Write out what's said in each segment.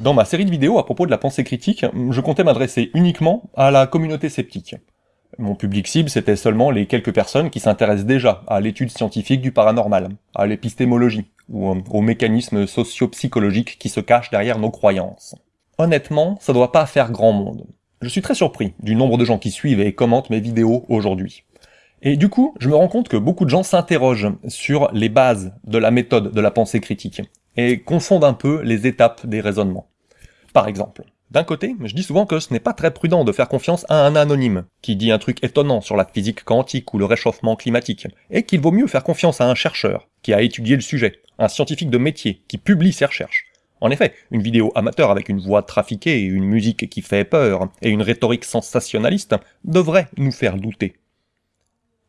Dans ma série de vidéos à propos de la pensée critique, je comptais m'adresser uniquement à la communauté sceptique. Mon public cible, c'était seulement les quelques personnes qui s'intéressent déjà à l'étude scientifique du paranormal, à l'épistémologie, ou aux mécanismes socio-psychologiques qui se cachent derrière nos croyances. Honnêtement, ça doit pas faire grand monde. Je suis très surpris du nombre de gens qui suivent et commentent mes vidéos aujourd'hui. Et du coup, je me rends compte que beaucoup de gens s'interrogent sur les bases de la méthode de la pensée critique, et confondent un peu les étapes des raisonnements. Par exemple, d'un côté, je dis souvent que ce n'est pas très prudent de faire confiance à un anonyme, qui dit un truc étonnant sur la physique quantique ou le réchauffement climatique, et qu'il vaut mieux faire confiance à un chercheur, qui a étudié le sujet, un scientifique de métier, qui publie ses recherches. En effet, une vidéo amateur avec une voix trafiquée, une musique qui fait peur, et une rhétorique sensationnaliste devrait nous faire douter.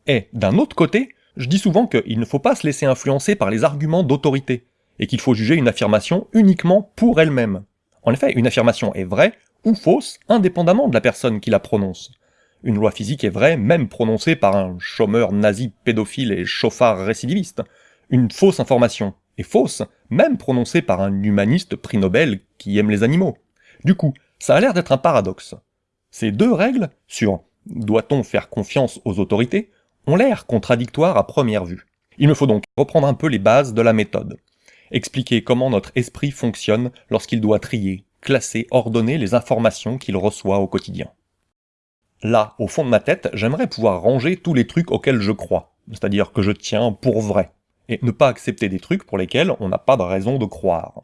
Et d'un autre côté, je dis souvent qu'il ne faut pas se laisser influencer par les arguments d'autorité, et qu'il faut juger une affirmation uniquement pour elle-même. En effet, une affirmation est vraie ou fausse indépendamment de la personne qui la prononce. Une loi physique est vraie même prononcée par un chômeur nazi pédophile et chauffard récidiviste. Une fausse information est fausse même prononcée par un humaniste prix Nobel qui aime les animaux. Du coup, ça a l'air d'être un paradoxe. Ces deux règles, sur doit-on faire confiance aux autorités, ont l'air contradictoires à première vue. Il me faut donc reprendre un peu les bases de la méthode expliquer comment notre esprit fonctionne lorsqu'il doit trier, classer, ordonner les informations qu'il reçoit au quotidien. Là, au fond de ma tête, j'aimerais pouvoir ranger tous les trucs auxquels je crois, c'est-à-dire que je tiens pour vrai, et ne pas accepter des trucs pour lesquels on n'a pas de raison de croire.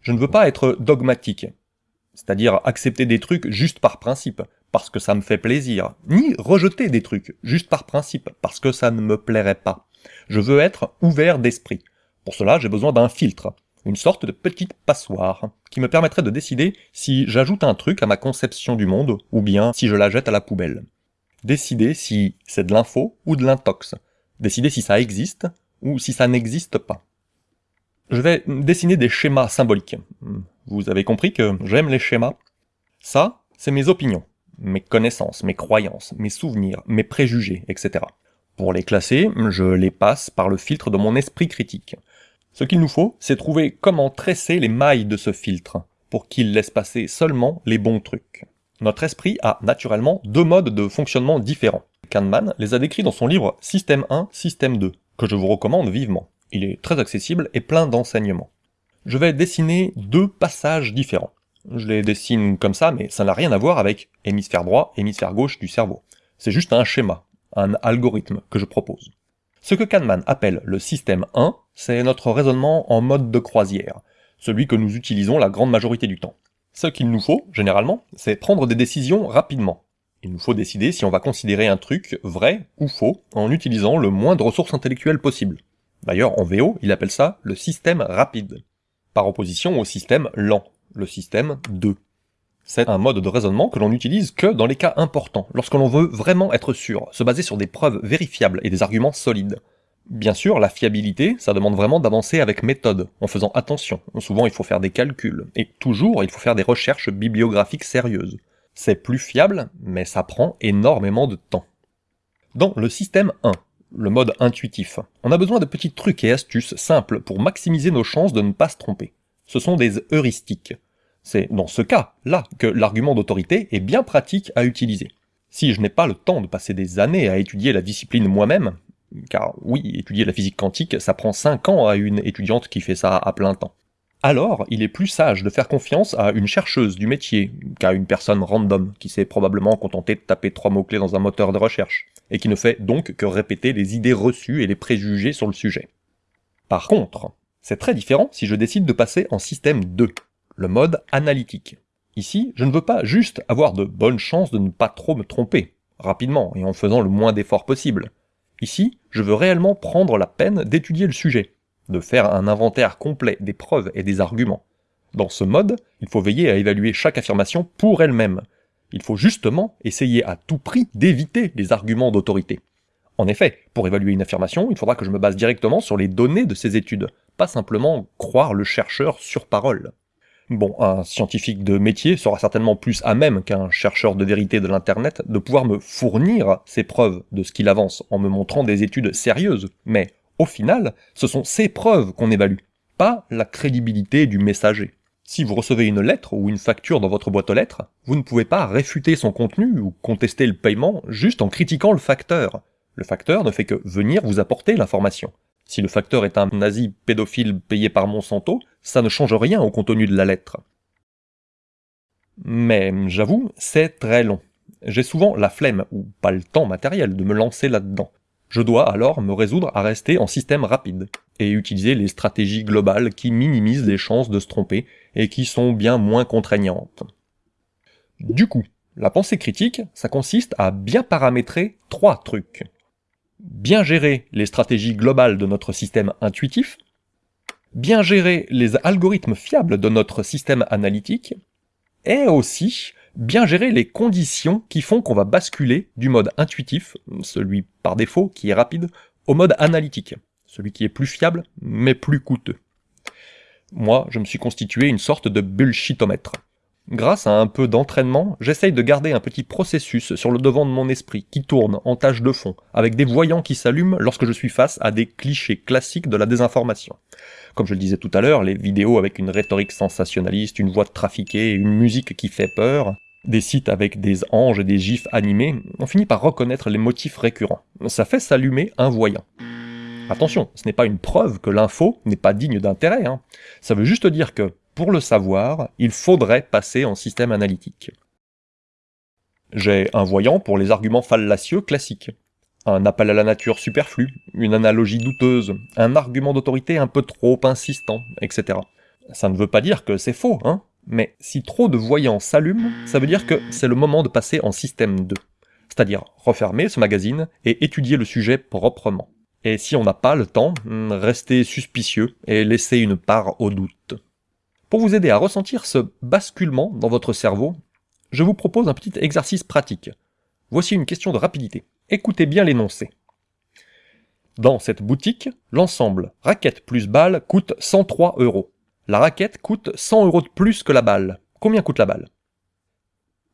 Je ne veux pas être dogmatique, c'est-à-dire accepter des trucs juste par principe, parce que ça me fait plaisir, ni rejeter des trucs juste par principe, parce que ça ne me plairait pas. Je veux être ouvert d'esprit, pour cela, j'ai besoin d'un filtre, une sorte de petite passoire, qui me permettrait de décider si j'ajoute un truc à ma conception du monde, ou bien si je la jette à la poubelle. Décider si c'est de l'info ou de l'intox. Décider si ça existe ou si ça n'existe pas. Je vais dessiner des schémas symboliques. Vous avez compris que j'aime les schémas. Ça, c'est mes opinions, mes connaissances, mes croyances, mes souvenirs, mes préjugés, etc. Pour les classer, je les passe par le filtre de mon esprit critique. Ce qu'il nous faut, c'est trouver comment tresser les mailles de ce filtre, pour qu'il laisse passer seulement les bons trucs. Notre esprit a naturellement deux modes de fonctionnement différents. Kahneman les a décrits dans son livre Système 1, Système 2, que je vous recommande vivement. Il est très accessible et plein d'enseignements. Je vais dessiner deux passages différents. Je les dessine comme ça, mais ça n'a rien à voir avec hémisphère droit, hémisphère gauche du cerveau. C'est juste un schéma, un algorithme que je propose. Ce que Kahneman appelle le système 1, c'est notre raisonnement en mode de croisière, celui que nous utilisons la grande majorité du temps. Ce qu'il nous faut, généralement, c'est prendre des décisions rapidement. Il nous faut décider si on va considérer un truc vrai ou faux en utilisant le moins de ressources intellectuelles possible. D'ailleurs, en VO, il appelle ça le système rapide, par opposition au système lent, le système 2. C'est un mode de raisonnement que l'on n'utilise que dans les cas importants, lorsque l'on veut vraiment être sûr, se baser sur des preuves vérifiables et des arguments solides. Bien sûr, la fiabilité, ça demande vraiment d'avancer avec méthode, en faisant attention. Souvent, il faut faire des calculs, et toujours, il faut faire des recherches bibliographiques sérieuses. C'est plus fiable, mais ça prend énormément de temps. Dans le système 1, le mode intuitif, on a besoin de petits trucs et astuces simples pour maximiser nos chances de ne pas se tromper. Ce sont des heuristiques. C'est dans ce cas-là que l'argument d'autorité est bien pratique à utiliser. Si je n'ai pas le temps de passer des années à étudier la discipline moi-même, car oui, étudier la physique quantique, ça prend 5 ans à une étudiante qui fait ça à plein temps. Alors, il est plus sage de faire confiance à une chercheuse du métier qu'à une personne random qui s'est probablement contentée de taper trois mots-clés dans un moteur de recherche, et qui ne fait donc que répéter les idées reçues et les préjugés sur le sujet. Par contre, c'est très différent si je décide de passer en système 2 le mode analytique. Ici, je ne veux pas juste avoir de bonnes chances de ne pas trop me tromper, rapidement et en faisant le moins d'efforts possible. Ici, je veux réellement prendre la peine d'étudier le sujet, de faire un inventaire complet des preuves et des arguments. Dans ce mode, il faut veiller à évaluer chaque affirmation pour elle-même. Il faut justement essayer à tout prix d'éviter les arguments d'autorité. En effet, pour évaluer une affirmation, il faudra que je me base directement sur les données de ces études, pas simplement croire le chercheur sur parole. Bon, un scientifique de métier sera certainement plus à même qu'un chercheur de vérité de l'Internet de pouvoir me fournir ces preuves de ce qu'il avance en me montrant des études sérieuses, mais au final, ce sont ces preuves qu'on évalue, pas la crédibilité du messager. Si vous recevez une lettre ou une facture dans votre boîte aux lettres, vous ne pouvez pas réfuter son contenu ou contester le paiement juste en critiquant le facteur. Le facteur ne fait que venir vous apporter l'information. Si le facteur est un nazi pédophile payé par Monsanto, ça ne change rien au contenu de la lettre. Mais j'avoue, c'est très long. J'ai souvent la flemme, ou pas le temps matériel, de me lancer là-dedans. Je dois alors me résoudre à rester en système rapide, et utiliser les stratégies globales qui minimisent les chances de se tromper et qui sont bien moins contraignantes. Du coup, la pensée critique, ça consiste à bien paramétrer trois trucs bien gérer les stratégies globales de notre système intuitif, bien gérer les algorithmes fiables de notre système analytique, et aussi bien gérer les conditions qui font qu'on va basculer du mode intuitif, celui par défaut qui est rapide, au mode analytique, celui qui est plus fiable mais plus coûteux. Moi, je me suis constitué une sorte de bullshitomètre. Grâce à un peu d'entraînement, j'essaye de garder un petit processus sur le devant de mon esprit qui tourne en tâche de fond, avec des voyants qui s'allument lorsque je suis face à des clichés classiques de la désinformation. Comme je le disais tout à l'heure, les vidéos avec une rhétorique sensationnaliste, une voix trafiquée, une musique qui fait peur, des sites avec des anges et des gifs animés, on finit par reconnaître les motifs récurrents. Ça fait s'allumer un voyant. Attention, ce n'est pas une preuve que l'info n'est pas digne d'intérêt. Hein. Ça veut juste dire que, pour le savoir, il faudrait passer en système analytique. J'ai un voyant pour les arguments fallacieux classiques. Un appel à la nature superflu, une analogie douteuse, un argument d'autorité un peu trop insistant, etc. Ça ne veut pas dire que c'est faux, hein, mais si trop de voyants s'allument, ça veut dire que c'est le moment de passer en système 2. C'est-à-dire refermer ce magazine et étudier le sujet proprement. Et si on n'a pas le temps, restez suspicieux et laissez une part au doute. Pour vous aider à ressentir ce basculement dans votre cerveau, je vous propose un petit exercice pratique. Voici une question de rapidité. Écoutez bien l'énoncé. Dans cette boutique, l'ensemble raquette plus balle coûte 103 euros. La raquette coûte 100 euros de plus que la balle. Combien coûte la balle?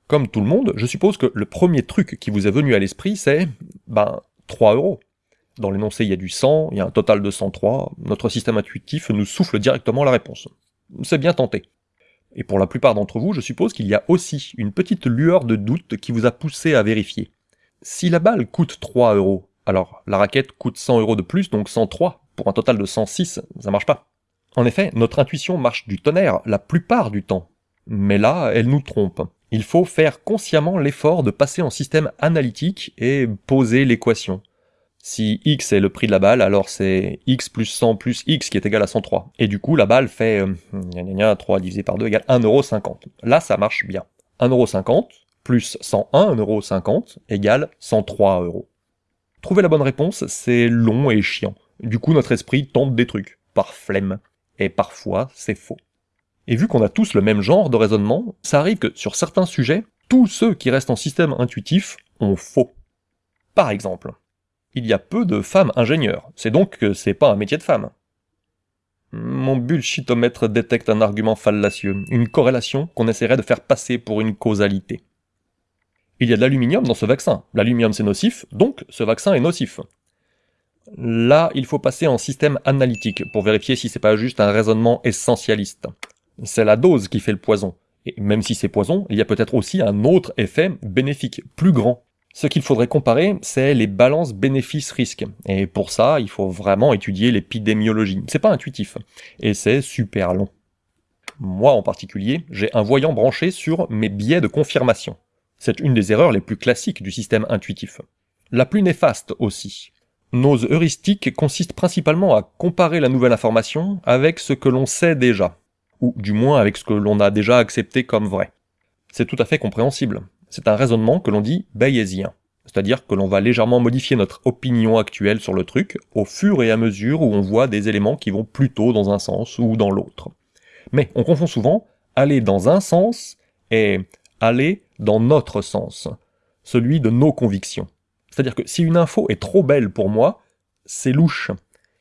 Comme tout le monde, je suppose que le premier truc qui vous est venu à l'esprit, c'est, ben, 3 euros. Dans l'énoncé, il y a du 100, il y a un total de 103. Notre système intuitif nous souffle directement la réponse. C'est bien tenté. Et pour la plupart d'entre vous, je suppose qu'il y a aussi une petite lueur de doute qui vous a poussé à vérifier. Si la balle coûte 3 euros, alors la raquette coûte 100 euros de plus, donc 103, pour un total de 106, ça marche pas. En effet, notre intuition marche du tonnerre la plupart du temps. Mais là, elle nous trompe. Il faut faire consciemment l'effort de passer en système analytique et poser l'équation. Si x est le prix de la balle, alors c'est x plus 100 plus x qui est égal à 103. Et du coup, la balle fait euh, 3 divisé par 2 égale 1,50€. Là, ça marche bien. 1,50€ plus 101,50€ égale 103 euros. Trouver la bonne réponse, c'est long et chiant. Du coup, notre esprit tente des trucs, par flemme. Et parfois, c'est faux. Et vu qu'on a tous le même genre de raisonnement, ça arrive que sur certains sujets, tous ceux qui restent en système intuitif ont faux. Par exemple, il y a peu de femmes ingénieurs, c'est donc que c'est pas un métier de femme. Mon bullshitomètre détecte un argument fallacieux, une corrélation qu'on essaierait de faire passer pour une causalité. Il y a de l'aluminium dans ce vaccin. L'aluminium c'est nocif, donc ce vaccin est nocif. Là, il faut passer en système analytique pour vérifier si c'est pas juste un raisonnement essentialiste. C'est la dose qui fait le poison. Et même si c'est poison, il y a peut-être aussi un autre effet bénéfique, plus grand. Ce qu'il faudrait comparer, c'est les balances bénéfices-risques. Et pour ça, il faut vraiment étudier l'épidémiologie. C'est pas intuitif. Et c'est super long. Moi en particulier, j'ai un voyant branché sur mes biais de confirmation. C'est une des erreurs les plus classiques du système intuitif. La plus néfaste aussi. Nos heuristiques consistent principalement à comparer la nouvelle information avec ce que l'on sait déjà, ou du moins avec ce que l'on a déjà accepté comme vrai. C'est tout à fait compréhensible. C'est un raisonnement que l'on dit bayésien, c'est-à-dire que l'on va légèrement modifier notre opinion actuelle sur le truc au fur et à mesure où on voit des éléments qui vont plutôt dans un sens ou dans l'autre. Mais on confond souvent aller dans un sens et aller dans notre sens, celui de nos convictions. C'est-à-dire que si une info est trop belle pour moi, c'est louche.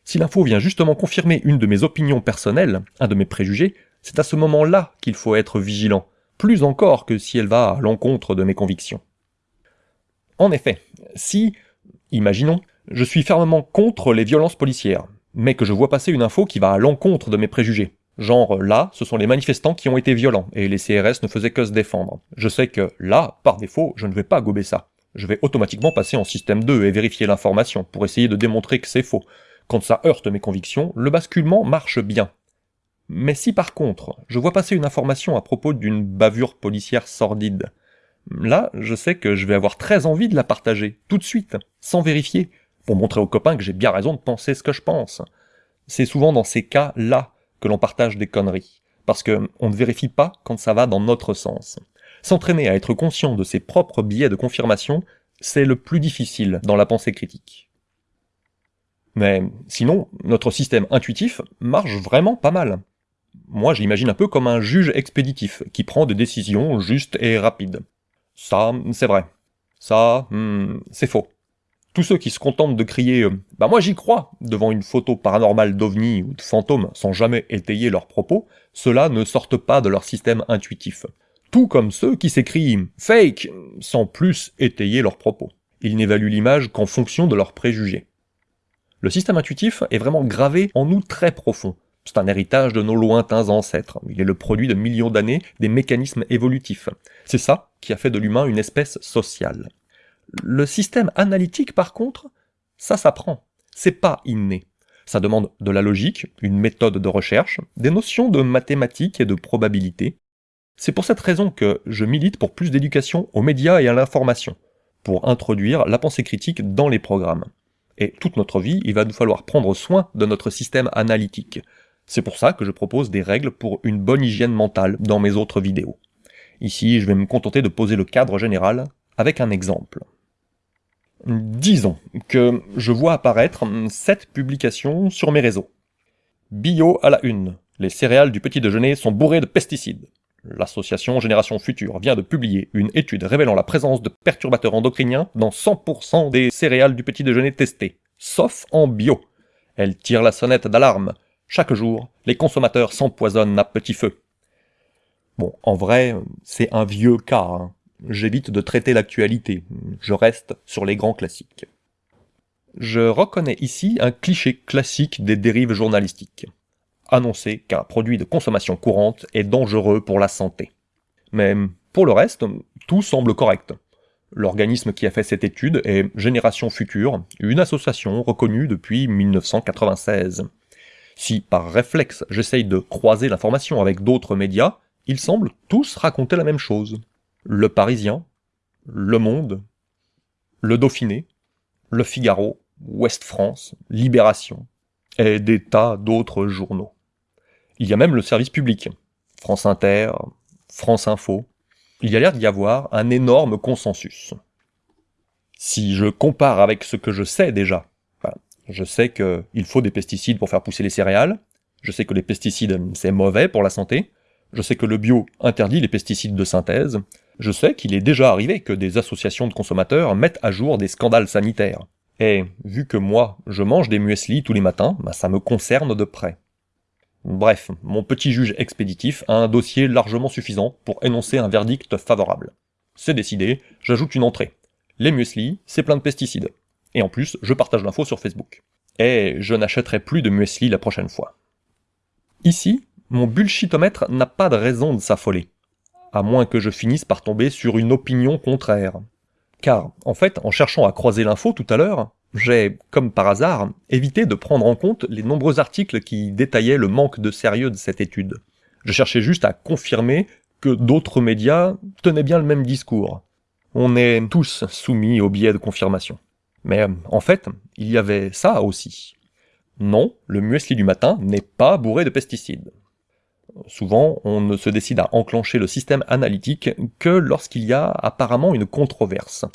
Si l'info vient justement confirmer une de mes opinions personnelles, un de mes préjugés, C'est à ce moment-là qu'il faut être vigilant, plus encore que si elle va à l'encontre de mes convictions. En effet, si, imaginons, je suis fermement contre les violences policières, mais que je vois passer une info qui va à l'encontre de mes préjugés, Genre, là, ce sont les manifestants qui ont été violents, et les CRS ne faisaient que se défendre. Je sais que, là, par défaut, je ne vais pas gober ça. Je vais automatiquement passer en système 2 et vérifier l'information, pour essayer de démontrer que c'est faux. Quand ça heurte mes convictions, le basculement marche bien. Mais si par contre, je vois passer une information à propos d'une bavure policière sordide, là, je sais que je vais avoir très envie de la partager, tout de suite, sans vérifier, pour montrer aux copains que j'ai bien raison de penser ce que je pense. C'est souvent dans ces cas-là que l'on partage des conneries, parce qu'on ne vérifie pas quand ça va dans notre sens. S'entraîner à être conscient de ses propres biais de confirmation, c'est le plus difficile dans la pensée critique. Mais sinon, notre système intuitif marche vraiment pas mal. Moi, j'imagine un peu comme un juge expéditif, qui prend des décisions justes et rapides. Ça, c'est vrai. Ça, hmm, c'est faux. Tous ceux qui se contentent de crier euh, Bah moi j'y crois !» devant une photo paranormale d'ovni ou de fantôme sans jamais étayer leurs propos, ceux-là ne sortent pas de leur système intuitif. Tout comme ceux qui s'écrient « fake » sans plus étayer leurs propos. Ils n'évaluent l'image qu'en fonction de leurs préjugés. Le système intuitif est vraiment gravé en nous très profond. C'est un héritage de nos lointains ancêtres. Il est le produit de millions d'années des mécanismes évolutifs. C'est ça qui a fait de l'humain une espèce sociale. Le système analytique, par contre, ça s'apprend. C'est pas inné. Ça demande de la logique, une méthode de recherche, des notions de mathématiques et de probabilité. C'est pour cette raison que je milite pour plus d'éducation aux médias et à l'information, pour introduire la pensée critique dans les programmes. Et toute notre vie, il va nous falloir prendre soin de notre système analytique. C'est pour ça que je propose des règles pour une bonne hygiène mentale dans mes autres vidéos. Ici, je vais me contenter de poser le cadre général avec un exemple. Disons que je vois apparaître cette publication sur mes réseaux. Bio à la une. Les céréales du petit déjeuner sont bourrées de pesticides. L'association Génération Future vient de publier une étude révélant la présence de perturbateurs endocriniens dans 100% des céréales du petit déjeuner testées, sauf en bio. Elle tire la sonnette d'alarme. Chaque jour, les consommateurs s'empoisonnent à petit feu. Bon, en vrai, c'est un vieux cas. Hein j'évite de traiter l'actualité, je reste sur les grands classiques. Je reconnais ici un cliché classique des dérives journalistiques. Annoncer qu'un produit de consommation courante est dangereux pour la santé. Mais pour le reste, tout semble correct. L'organisme qui a fait cette étude est Génération Future, une association reconnue depuis 1996. Si par réflexe j'essaye de croiser l'information avec d'autres médias, ils semblent tous raconter la même chose. Le Parisien, Le Monde, Le Dauphiné, Le Figaro, Ouest France, Libération, et des tas d'autres journaux. Il y a même le service public, France Inter, France Info. Il y a l'air d'y avoir un énorme consensus. Si je compare avec ce que je sais déjà, je sais qu'il faut des pesticides pour faire pousser les céréales, je sais que les pesticides c'est mauvais pour la santé, je sais que le bio interdit les pesticides de synthèse, je sais qu'il est déjà arrivé que des associations de consommateurs mettent à jour des scandales sanitaires. Et vu que moi, je mange des muesli tous les matins, bah, ça me concerne de près. Bref, mon petit juge expéditif a un dossier largement suffisant pour énoncer un verdict favorable. C'est décidé, j'ajoute une entrée. Les muesli, c'est plein de pesticides. Et en plus, je partage l'info sur Facebook. Et je n'achèterai plus de muesli la prochaine fois. Ici, mon bullshitomètre n'a pas de raison de s'affoler à moins que je finisse par tomber sur une opinion contraire. Car, en fait, en cherchant à croiser l'info tout à l'heure, j'ai, comme par hasard, évité de prendre en compte les nombreux articles qui détaillaient le manque de sérieux de cette étude. Je cherchais juste à confirmer que d'autres médias tenaient bien le même discours. On est tous soumis au biais de confirmation. Mais en fait, il y avait ça aussi. Non, le muesli du matin n'est pas bourré de pesticides. Souvent, on ne se décide à enclencher le système analytique que lorsqu'il y a apparemment une controverse.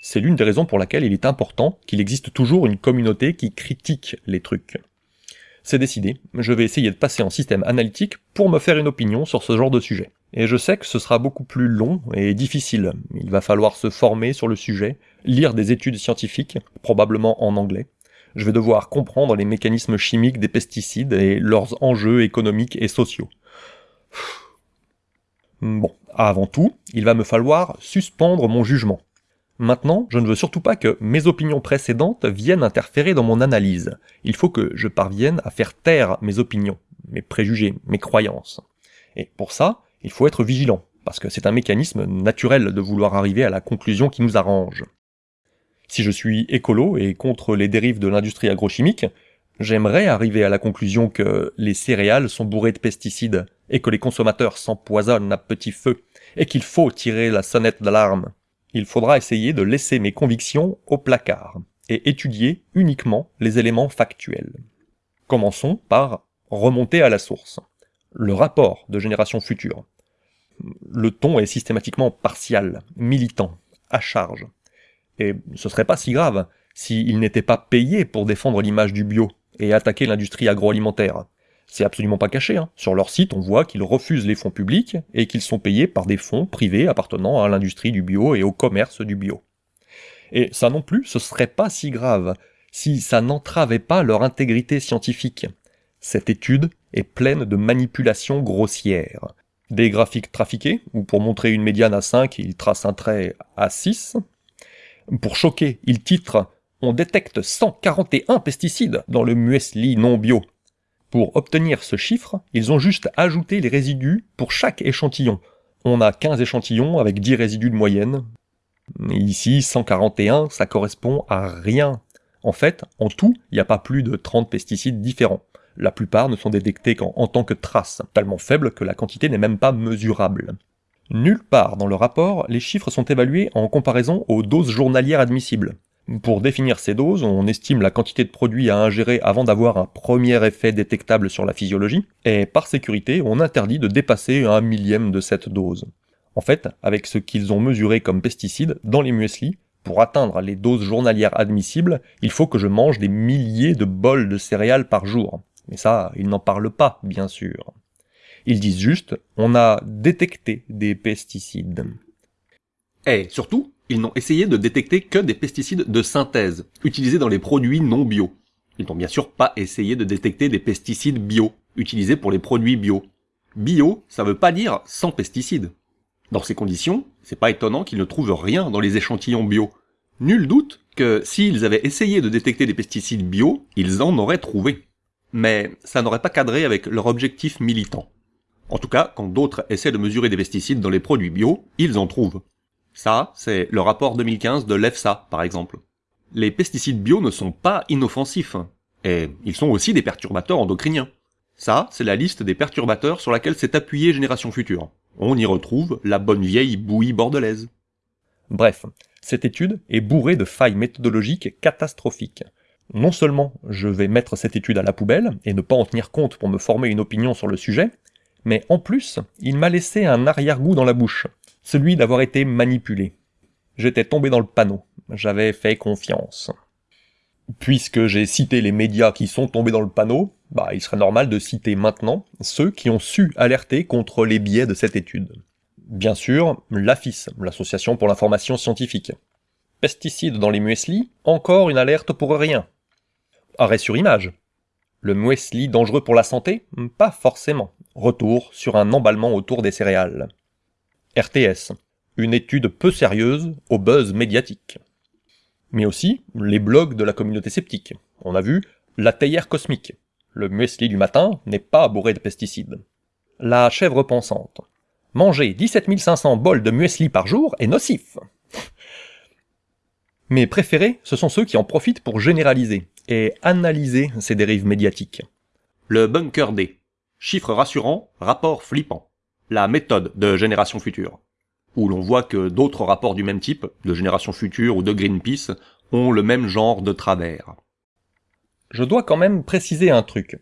C'est l'une des raisons pour laquelle il est important qu'il existe toujours une communauté qui critique les trucs. C'est décidé, je vais essayer de passer en système analytique pour me faire une opinion sur ce genre de sujet. Et je sais que ce sera beaucoup plus long et difficile. Il va falloir se former sur le sujet, lire des études scientifiques, probablement en anglais. Je vais devoir comprendre les mécanismes chimiques des pesticides et leurs enjeux économiques et sociaux. Bon, avant tout, il va me falloir suspendre mon jugement. Maintenant, je ne veux surtout pas que mes opinions précédentes viennent interférer dans mon analyse. Il faut que je parvienne à faire taire mes opinions, mes préjugés, mes croyances. Et pour ça, il faut être vigilant, parce que c'est un mécanisme naturel de vouloir arriver à la conclusion qui nous arrange. Si je suis écolo et contre les dérives de l'industrie agrochimique, j'aimerais arriver à la conclusion que les céréales sont bourrées de pesticides et que les consommateurs s'empoisonnent à petit feu et qu'il faut tirer la sonnette d'alarme il faudra essayer de laisser mes convictions au placard et étudier uniquement les éléments factuels. Commençons par remonter à la source. Le rapport de génération future. Le ton est systématiquement partial, militant, à charge. Et ce serait pas si grave s'il n'était pas payé pour défendre l'image du bio et attaquer l'industrie agroalimentaire. C'est absolument pas caché. Hein. Sur leur site, on voit qu'ils refusent les fonds publics et qu'ils sont payés par des fonds privés appartenant à l'industrie du bio et au commerce du bio. Et ça non plus, ce serait pas si grave si ça n'entravait pas leur intégrité scientifique. Cette étude est pleine de manipulations grossières. Des graphiques trafiqués, où pour montrer une médiane à 5, ils tracent un trait à 6. Pour choquer, ils titrent « On détecte 141 pesticides dans le muesli non bio ». Pour obtenir ce chiffre, ils ont juste ajouté les résidus pour chaque échantillon. On a 15 échantillons avec 10 résidus de moyenne. Ici, 141, ça correspond à rien. En fait, en tout, il n'y a pas plus de 30 pesticides différents. La plupart ne sont détectés qu'en tant que traces, tellement faibles que la quantité n'est même pas mesurable. Nulle part dans le rapport, les chiffres sont évalués en comparaison aux doses journalières admissibles. Pour définir ces doses, on estime la quantité de produits à ingérer avant d'avoir un premier effet détectable sur la physiologie, et par sécurité, on interdit de dépasser un millième de cette dose. En fait, avec ce qu'ils ont mesuré comme pesticides dans les muesli, pour atteindre les doses journalières admissibles, il faut que je mange des milliers de bols de céréales par jour. Mais ça, ils n'en parlent pas, bien sûr. Ils disent juste, on a détecté des pesticides. Et surtout, ils n'ont essayé de détecter que des pesticides de synthèse, utilisés dans les produits non bio. Ils n'ont bien sûr pas essayé de détecter des pesticides bio, utilisés pour les produits bio. Bio, ça veut pas dire sans pesticides. Dans ces conditions, c'est pas étonnant qu'ils ne trouvent rien dans les échantillons bio. Nul doute que s'ils avaient essayé de détecter des pesticides bio, ils en auraient trouvé. Mais ça n'aurait pas cadré avec leur objectif militant. En tout cas, quand d'autres essaient de mesurer des pesticides dans les produits bio, ils en trouvent. Ça, c'est le rapport 2015 de l'EFSA, par exemple. Les pesticides bio ne sont pas inoffensifs, et ils sont aussi des perturbateurs endocriniens. Ça, c'est la liste des perturbateurs sur laquelle s'est appuyée Génération Future. On y retrouve la bonne vieille bouillie bordelaise. Bref, cette étude est bourrée de failles méthodologiques catastrophiques. Non seulement je vais mettre cette étude à la poubelle et ne pas en tenir compte pour me former une opinion sur le sujet, mais en plus, il m'a laissé un arrière-goût dans la bouche, celui d'avoir été manipulé. J'étais tombé dans le panneau, j'avais fait confiance. Puisque j'ai cité les médias qui sont tombés dans le panneau, bah, il serait normal de citer maintenant ceux qui ont su alerter contre les biais de cette étude. Bien sûr, l'AFIS, l'Association pour l'information scientifique. Pesticides dans les muesli, encore une alerte pour rien. Arrêt sur image. Le muesli dangereux pour la santé? Pas forcément. Retour sur un emballement autour des céréales. RTS, une étude peu sérieuse au buzz médiatique. Mais aussi les blogs de la communauté sceptique. On a vu la théière cosmique. Le muesli du matin n'est pas bourré de pesticides. La chèvre pensante. Manger 17 500 bols de muesli par jour est nocif. Mes préférés, ce sont ceux qui en profitent pour généraliser et analyser ces dérives médiatiques. Le bunker D. Chiffres rassurants, rapport flippant la méthode de Génération Future, où l'on voit que d'autres rapports du même type, de Génération Future ou de Greenpeace, ont le même genre de travers. Je dois quand même préciser un truc.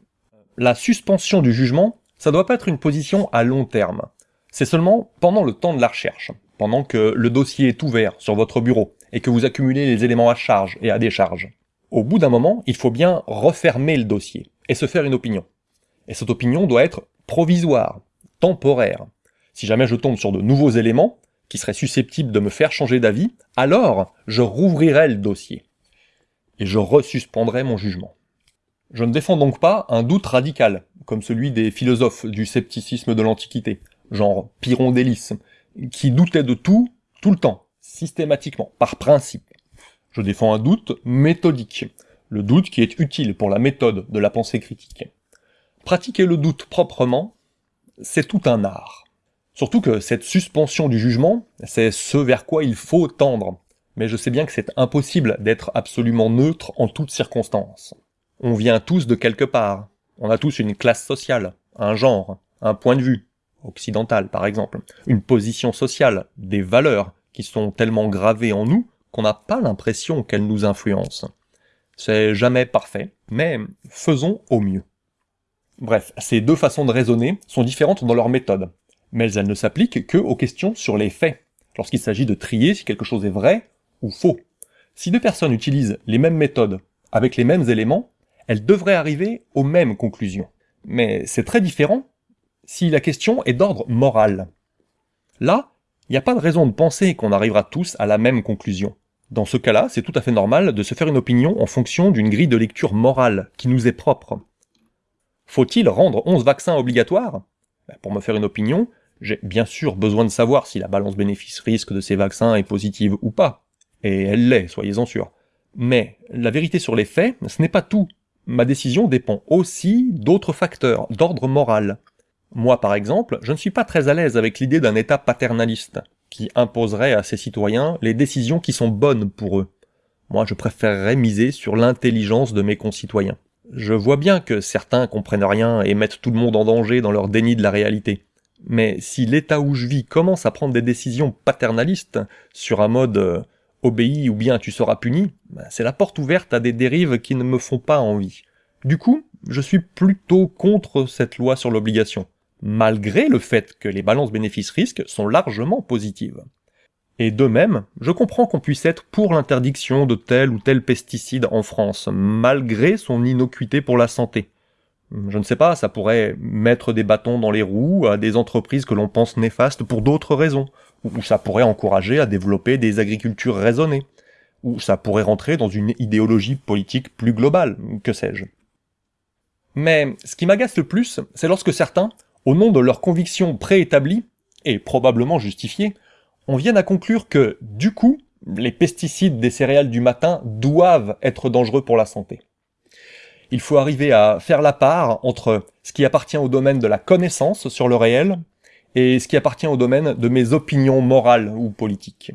La suspension du jugement, ça doit pas être une position à long terme. C'est seulement pendant le temps de la recherche, pendant que le dossier est ouvert sur votre bureau et que vous accumulez les éléments à charge et à décharge. Au bout d'un moment, il faut bien refermer le dossier et se faire une opinion. Et cette opinion doit être provisoire, temporaire. Si jamais je tombe sur de nouveaux éléments qui seraient susceptibles de me faire changer d'avis, alors je rouvrirai le dossier. Et je resuspendrai mon jugement. Je ne défends donc pas un doute radical, comme celui des philosophes du scepticisme de l'Antiquité, genre Pyrrhon d'Hélice, qui doutait de tout, tout le temps, systématiquement, par principe. Je défends un doute méthodique, le doute qui est utile pour la méthode de la pensée critique. Pratiquer le doute proprement, c'est tout un art. Surtout que cette suspension du jugement, c'est ce vers quoi il faut tendre. Mais je sais bien que c'est impossible d'être absolument neutre en toutes circonstances. On vient tous de quelque part. On a tous une classe sociale, un genre, un point de vue, occidental par exemple, une position sociale, des valeurs qui sont tellement gravées en nous qu'on n'a pas l'impression qu'elles nous influencent. C'est jamais parfait, mais faisons au mieux. Bref, ces deux façons de raisonner sont différentes dans leur méthode, mais elles ne s'appliquent que aux questions sur les faits, lorsqu'il s'agit de trier si quelque chose est vrai ou faux. Si deux personnes utilisent les mêmes méthodes, avec les mêmes éléments, elles devraient arriver aux mêmes conclusions. Mais c'est très différent si la question est d'ordre moral. Là, il n'y a pas de raison de penser qu'on arrivera tous à la même conclusion. Dans ce cas-là, c'est tout à fait normal de se faire une opinion en fonction d'une grille de lecture morale qui nous est propre. Faut-il rendre 11 vaccins obligatoires? Ben, Pour me faire une opinion, j'ai bien sûr besoin de savoir si la balance bénéfice-risque de ces vaccins est positive ou pas. Et elle l'est, soyez-en sûrs. Mais la vérité sur les faits, ce n'est pas tout. Ma décision dépend aussi d'autres facteurs, d'ordre moral. Moi, par exemple, je ne suis pas très à l'aise avec l'idée d'un État paternaliste qui imposerait à ses citoyens les décisions qui sont bonnes pour eux. Moi, je préférerais miser sur l'intelligence de mes concitoyens. Je vois bien que certains comprennent rien et mettent tout le monde en danger dans leur déni de la réalité. Mais si l'État où je vis commence à prendre des décisions paternalistes sur un mode euh, obéis ou bien tu seras puni, ben, c'est la porte ouverte à des dérives qui ne me font pas envie. Du coup, je suis plutôt contre cette loi sur l'obligation malgré le fait que les balances bénéfices-risques sont largement positives. Et de même, je comprends qu'on puisse être pour l'interdiction de tel ou tel pesticide en France, malgré son innocuité pour la santé. Je ne sais pas, ça pourrait mettre des bâtons dans les roues à des entreprises que l'on pense néfastes pour d'autres raisons, ou ça pourrait encourager à développer des agricultures raisonnées, ou ça pourrait rentrer dans une idéologie politique plus globale, que sais-je. Mais ce qui m'agace le plus, c'est lorsque certains, au nom de leurs convictions préétablies, et probablement justifiées, on vient à conclure que, du coup, les pesticides des céréales du matin doivent être dangereux pour la santé. Il faut arriver à faire la part entre ce qui appartient au domaine de la connaissance sur le réel et ce qui appartient au domaine de mes opinions morales ou politiques.